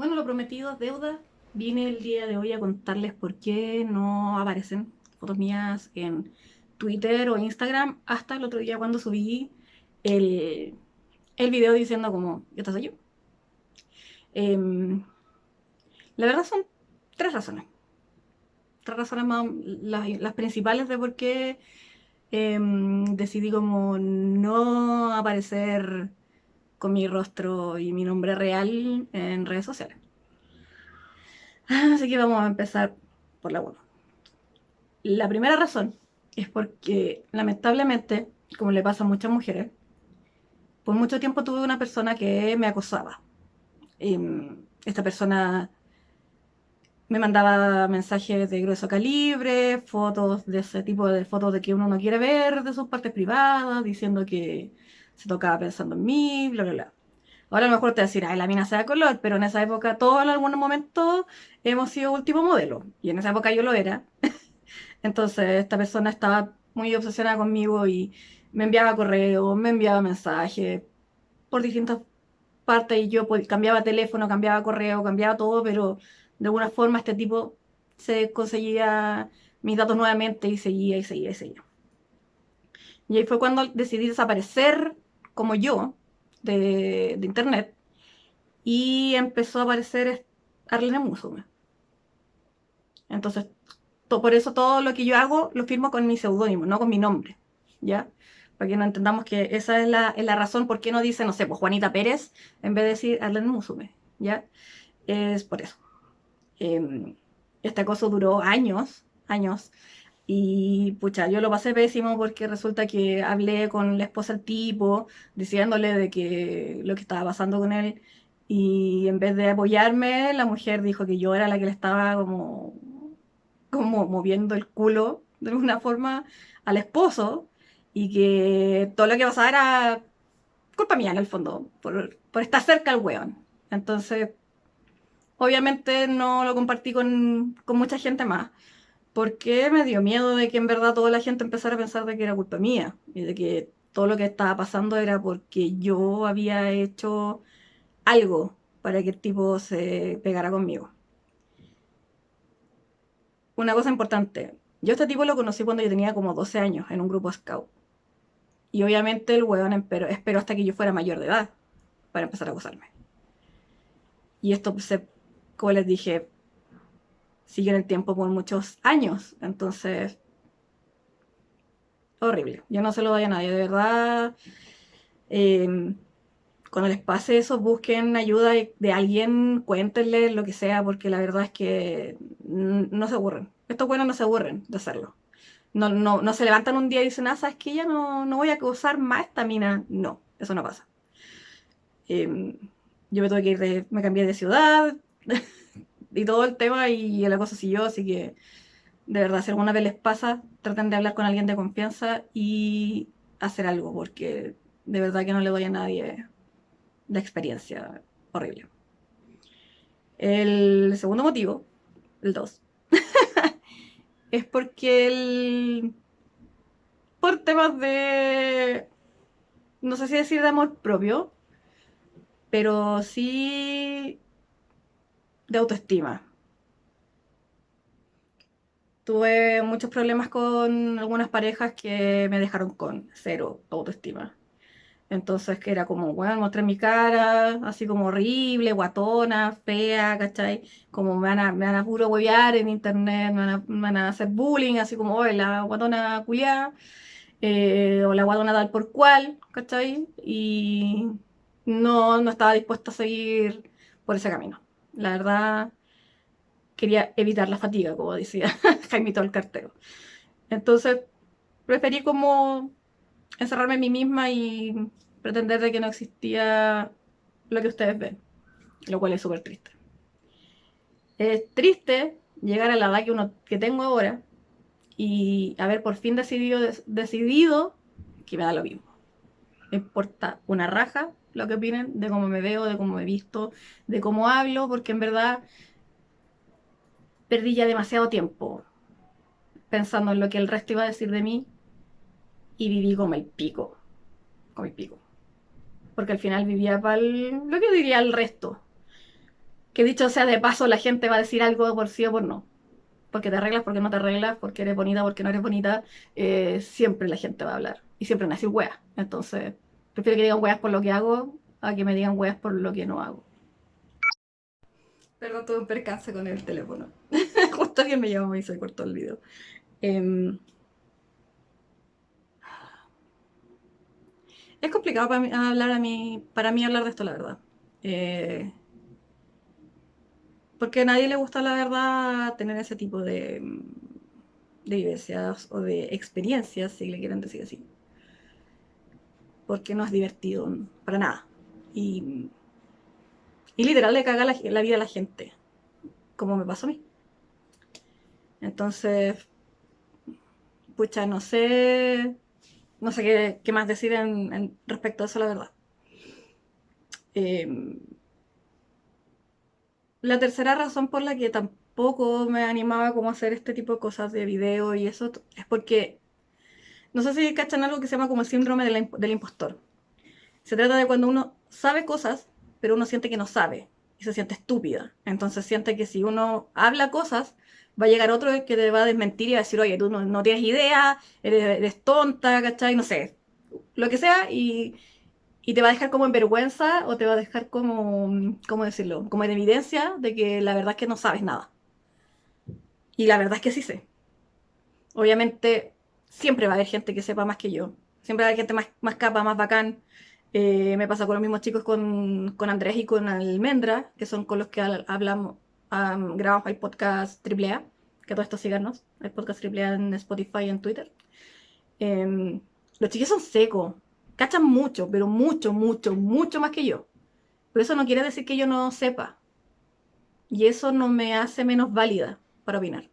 Bueno, lo prometido es deuda. Vine el día de hoy a contarles por qué no aparecen fotos mías en Twitter o Instagram hasta el otro día cuando subí el, el video diciendo como, esta soy yo. Em, la verdad son tres razones. Tres razones más, las, principales de por qué em, decidí como no aparecer con mi rostro y mi nombre real en redes sociales. Así que vamos a empezar por la 1. La primera razón es porque lamentablemente, como le pasa a muchas mujeres, por mucho tiempo tuve una persona que me acosaba. Em, esta persona me mandaba mensajes de grueso calibre, fotos de ese tipo de fotos de que uno no quiere ver de sus partes privadas, diciendo que se tocaba pensando en mí, bla, bla, bla. Ahora a lo mejor te decir, ay, la mina se da color, pero en esa época todos en algún momento hemos sido último modelo. Y en esa época yo lo era. Entonces esta persona estaba muy obsesionada conmigo y me enviaba correos, me enviaba mensajes por distintas partes y yo cambiaba teléfono, cambiaba correo, cambiaba todo, pero de alguna forma este tipo se conseguía mis datos nuevamente y seguía y seguía y seguía. Y ahí fue cuando decidí desaparecer como yo de, internet y empezó a aparecer Arlene Musume. Entonces, por eso todo lo que yo hago lo firmo con mi seudónimo, no con mi nombre, ¿ya? Para que no entendamos que esa es la, razón por qué no dice, no sé, pues Juanita Pérez, en vez de decir Arlene Musume, ¿ya? Es por eso. Em, este acoso duró años, años, y pucha, yo lo pasé pésimo porque resulta que hablé con la esposa del tipo, diciéndole de que lo que estaba pasando con él. Y en vez de apoyarme, la mujer dijo que yo era la que le estaba como, como moviendo el culo de alguna forma al esposo. Y que todo lo que pasaba era culpa mía en el fondo, por, por estar cerca al weón. Entonces, obviamente no lo compartí con, con mucha gente más porque me dio miedo de que en verdad toda la gente empezara a pensar de que era culpa mía y de que todo lo que estaba pasando era porque yo había hecho algo para que el tipo se pegara conmigo. Una cosa importante, yo este tipo lo conocí cuando yo tenía como 12 años en un grupo scout. Y obviamente el hueón esperó hasta que yo fuera mayor de edad para empezar a acosarme. Y esto, se, como les dije, siguió en el tiempo por muchos años. Entonces, horrible. Yo no se lo doy a nadie, de verdad. Em, cuando les pase eso, busquen ayuda de, alguien, cuéntenle lo que sea, porque la verdad es que no se aburren. Estos buenos no se aburren de hacerlo. No, no, se levantan un día y dicen, ah, sabes que ya no, no voy a causar más esta mina. No, eso no pasa. Em, yo me tuve que ir me cambié de ciudad, y todo el tema y la cosa siguió, así que de verdad, si alguna vez les pasa, traten de hablar con alguien de confianza y hacer algo, porque de verdad que no le doy a nadie de experiencia horrible. El segundo motivo, el 2, es porque el... por temas de... no sé si decir de amor propio, pero sí de autoestima. Tuve muchos problemas con algunas parejas que me dejaron con cero autoestima. Entonces, que era como, bueno, mostré mi cara, así como horrible, guatona, fea, ¿cachai? Como me van a, me van a puro huevear en internet, me van a, hacer bullying, así como, oye, la guatona culiada, eh, o la guatona tal por cual, ¿cachai? Y no, no estaba dispuesta a seguir por ese camino. La verdad, quería evitar la fatiga, como decía Jaimito el cartero. Entonces, preferí como encerrarme en mí misma y pretender de que no existía lo que ustedes ven, lo cual es súper triste. Es triste llegar a la edad que, uno, que tengo ahora y haber por fin decidido, decidido que me da lo mismo. Me importa una raja lo que opinen de cómo me veo, de cómo me visto, de cómo hablo, porque en verdad perdí ya demasiado tiempo pensando en lo que el resto iba a decir de mí y viví como el pico, como el pico. Porque al final vivía para lo que diría el resto. que dicho sea de paso, la gente va a decir algo por sí o por no. Porque te arreglas, porque no te arreglas, porque eres bonita, porque no eres bonita. Eh, siempre la gente va a hablar. Y siempre van a decir weas. Entonces, prefiero que digan weas por lo que hago a que me digan weas por lo que no hago. Perdón, tuve un percance con el teléfono. Justo alguien me llamó y se cortó el video. Em, es complicado para mí, hablar a mí, para mí hablar de esto, la verdad. Eh, porque a nadie le gusta, la verdad, tener ese tipo de, de vivencias o de experiencias, si le quieren decir así. Porque no es divertido para nada. Y, y literal le caga la, la vida a la gente, como me pasó a mí. Entonces, pucha, no sé, no sé qué, más decir en, respecto a eso, la verdad. Em, la tercera razón por la que tampoco me animaba como a hacer este tipo de cosas de video y eso es porque no sé si cachan algo que se llama como el síndrome del impostor. Se trata de cuando uno sabe cosas, pero uno siente que no sabe y se siente estúpida. Entonces siente que si uno habla cosas, va a llegar otro que te va a desmentir y va a decir, oye, tú no, tienes idea, eres, tonta, ¿cachai? No sé, lo que sea, y, te va a dejar como en vergüenza o te va a dejar como, ¿cómo decirlo? Como en evidencia de que la verdad es que no sabes nada. Y la verdad es que sí sé. Obviamente, siempre va a haber gente que sepa más que yo. Siempre va a haber gente más, más capa, más bacán. Eh, me pasa con los mismos chicos, con, con Andrés y con Almendra, que son con los que hablamos, grabamos el podcast AAA, que todo esto síganos, el podcast AAA en Spotify y en Twitter. Em, los chicos son secos, cachan mucho, pero mucho, mucho, mucho más que yo. Pero eso no quiere decir que yo no sepa. Y eso no me hace menos válida para opinar.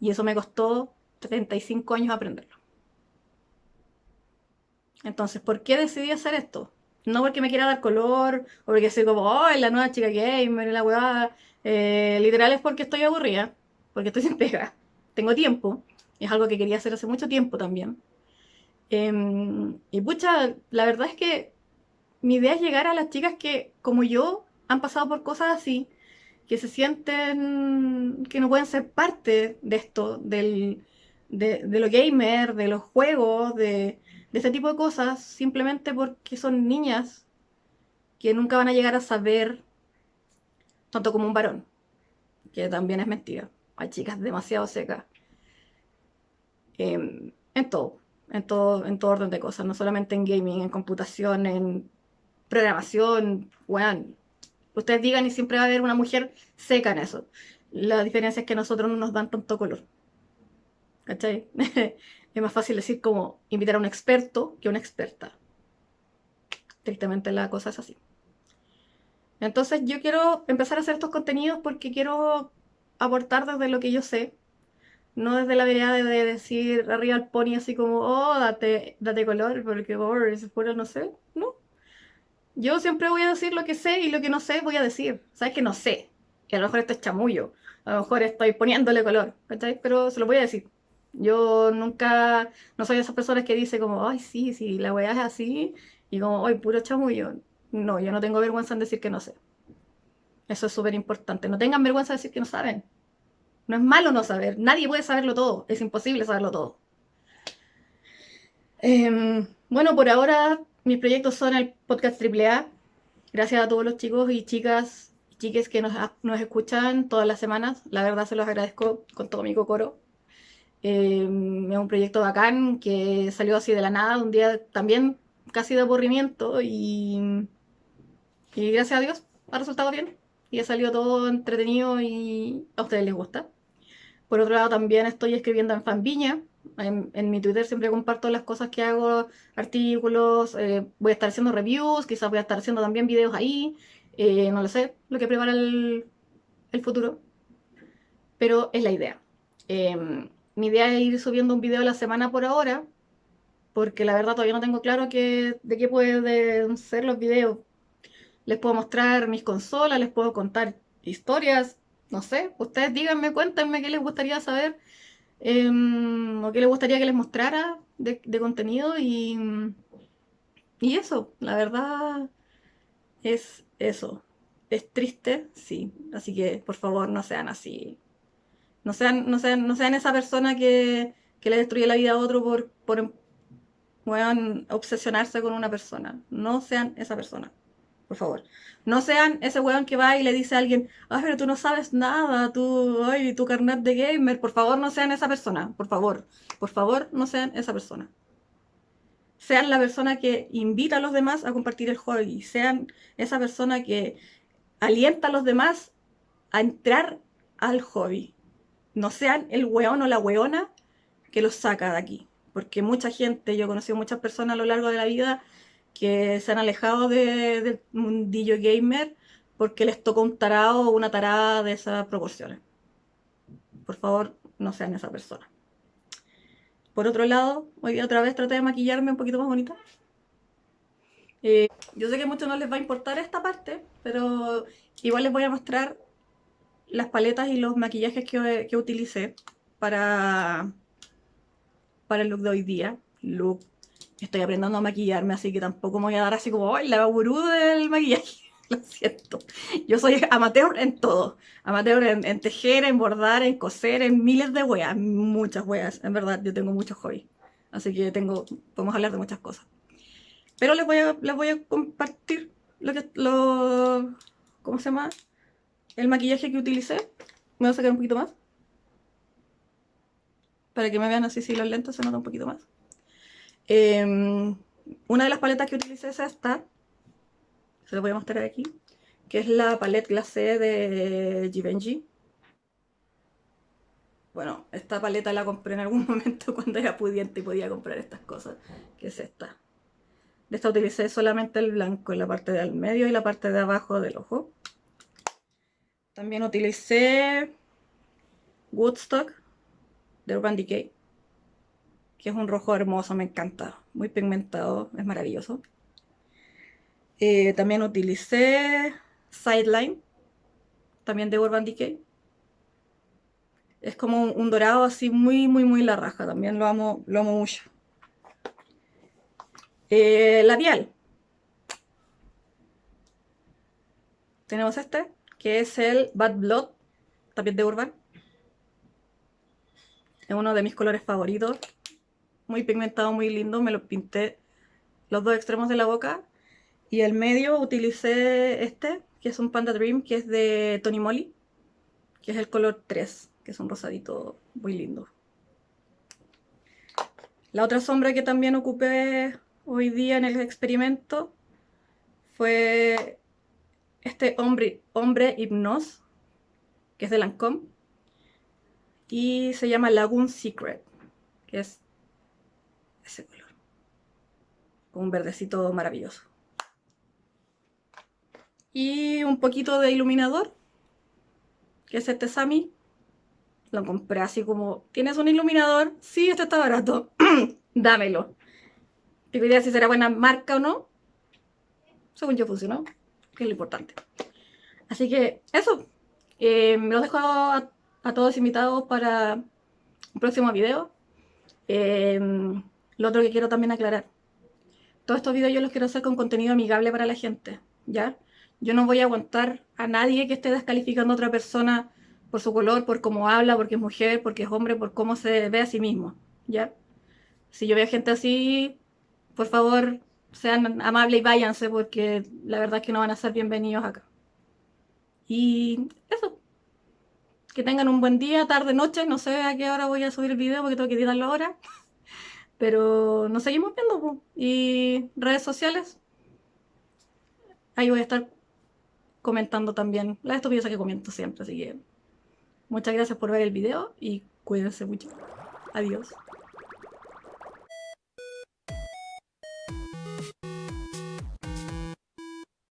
Y eso me costó 35 años aprenderlo. Entonces, ¿por qué decidí hacer esto? No porque me quiera dar color, o porque soy como, oh, la nueva chica gamer, la weá. Eh, literal es porque estoy aburrida, porque estoy sin pega. Tengo tiempo, es algo que quería hacer hace mucho tiempo también. Em, y pucha, la verdad es que mi idea es llegar a las chicas que, como yo, han pasado por cosas así, que se sienten que no pueden ser parte de esto, del, de, de lo gamer, de los juegos, de, de este tipo de cosas, simplemente porque son niñas que nunca van a llegar a saber tanto como un varón, que también es mentira. Hay chicas demasiado secas. Em, en todo, en todo, en todo orden de cosas, no solamente en gaming, en computación, en programación, bueno, ustedes digan y siempre va a haber una mujer seca en eso. La diferencia es que nosotros no nos dan tanto color. ¿Cachai? es más fácil decir como invitar a un experto que a una experta. Tristemente la cosa es así. Entonces yo quiero empezar a hacer estos contenidos porque quiero aportar desde lo que yo sé, no desde la vereda de, decir arriba al pony así como, oh, date, date color, porque oh, es puro no sé, no. Yo siempre voy a decir lo que sé y lo que no sé voy a decir. Sabes que no sé, que a lo mejor esto es chamullo, a lo mejor estoy poniéndole color, ¿cachai? Pero se lo voy a decir. Yo nunca, no soy de esas personas que dice como, ay, sí, sí, la weá es así, y como, ay, puro chamullo. No, yo no tengo vergüenza en decir que no sé. Eso es súper importante. No tengan vergüenza de decir que no saben. No es malo no saber. Nadie puede saberlo todo. Es imposible saberlo todo. Em, bueno, por ahora mis proyectos son el podcast AAA. Gracias a todos los chicos y chicas y chiques que nos, nos escuchan todas las semanas. La verdad se los agradezco con todo mi cocoro. Em, es un proyecto bacán que salió así de la nada, un día también casi de aburrimiento y, y gracias a Dios ha resultado bien y ha salido todo entretenido y a ustedes les gusta. Por otro lado también estoy escribiendo en Fanviña, en, mi Twitter siempre comparto las cosas que hago, artículos, eh, voy a estar haciendo reviews, quizás voy a estar haciendo también videos ahí, eh, no lo sé, lo que prepara el, el futuro, pero es la idea. Em, mi idea es ir subiendo un video a la semana por ahora, porque la verdad todavía no tengo claro de qué pueden ser los videos. Les puedo mostrar mis consolas, les puedo contar historias, no sé. Ustedes díganme, cuéntenme qué les gustaría saber em, o qué les gustaría que les mostrara de, contenido y, y eso, la verdad es eso. es triste, sí. Así que, por favor, no sean así. No sean, no sean, no sean esa persona que, que le destruye la vida a otro por, por obsesionarse con una persona. No sean esa persona. Por favor. No sean ese weón que va y le dice a alguien, ay, pero tú no sabes nada, tú, ay, tu carnet de gamer. Por favor, no sean esa persona. Por favor. Por favor, no sean esa persona. Sean la persona que invita a los demás a compartir el hobby. Sean esa persona que alienta a los demás a entrar al hobby. No sean el weón o la weona que los saca de aquí. Porque mucha gente, yo he conocido muchas personas a lo largo de la vida que se han alejado del mundillo gamer porque les tocó un tarado o una tarada de esas proporciones. Por favor, no sean esa persona. Por otro lado, hoy otra vez traté de maquillarme un poquito más bonita. Eh, yo sé que a muchos no les va a importar esta parte, pero igual les voy a mostrar las paletas y los maquillajes que, que utilicé para, para el look de hoy día. Look, estoy aprendiendo a maquillarme, así que tampoco me voy a dar así como, ¡ay, la gurú del maquillaje! Lo siento. Yo soy amateur en todo. Amateur en, tejer, en bordar, en coser, en miles de weas. Muchas weas. En verdad, yo tengo muchos hobbies. Así que tengo, podemos hablar de muchas cosas. Pero les voy a, les voy a compartir lo que, lo, ¿cómo se llama? El maquillaje que utilicé. Me voy a sacar un poquito más. Para que me vean así si los lentes se nota un poquito más. Em, una de las paletas que utilicé es esta. Se la voy a mostrar aquí. Que es la palette glacé de Givenchy. Bueno, esta paleta la compré en algún momento cuando era pudiente y podía comprar estas cosas. Que es esta. De esta utilicé solamente el blanco en la parte del medio y la parte de abajo del ojo. También utilicé Woodstock de Urban Decay, que es un rojo hermoso, me encanta, muy pigmentado, es maravilloso. Eh, también utilicé Sideline, también de Urban Decay. Es como un, dorado así muy, muy, muy la raja, también lo amo, lo amo mucho. Eh, labial. Tenemos este, que es el Bad Blood, también de Urban. Es uno de mis colores favoritos. Muy pigmentado, muy lindo. Me lo pinté los dos extremos de la boca. Y el medio utilicé este, que es un Panda Dream, que es de Tony Moly. Que es el color 3, que es un rosadito muy lindo. La otra sombra que también ocupé hoy día en el experimento fue este hombre, hombre hipnos, que es de Lancome, y se llama Lagoon Secret, que es ese color, con un verdecito maravilloso. Y un poquito de iluminador, que es este Sami. Lo compré así como, ¿tienes un iluminador? Sí, este está barato, dámelo. Tengo idea si será buena marca o no. Según yo funcionó, que es lo importante. Así que eso. Eh, los dejo a, todos invitados para un próximo video. Eh, lo otro que quiero también aclarar. Todos estos videos yo los quiero hacer con contenido amigable para la gente. ¿Ya? Yo no voy a aguantar a nadie que esté descalificando a otra persona por su color, por cómo habla, porque es mujer, porque es hombre, por cómo se ve a sí mismo. ¿Ya? Si yo veo gente así, por favor, sean amables y váyanse porque la verdad es que no van a ser bienvenidos acá. Y eso. Que tengan un buen día, tarde, noche. No sé a qué hora voy a subir el video porque tengo que editarlo ahora. Pero nos seguimos viendo. Y redes sociales. Ahí voy a estar comentando también las estupideces que comento siempre. Así que muchas gracias por ver el video y cuídense mucho. Adiós.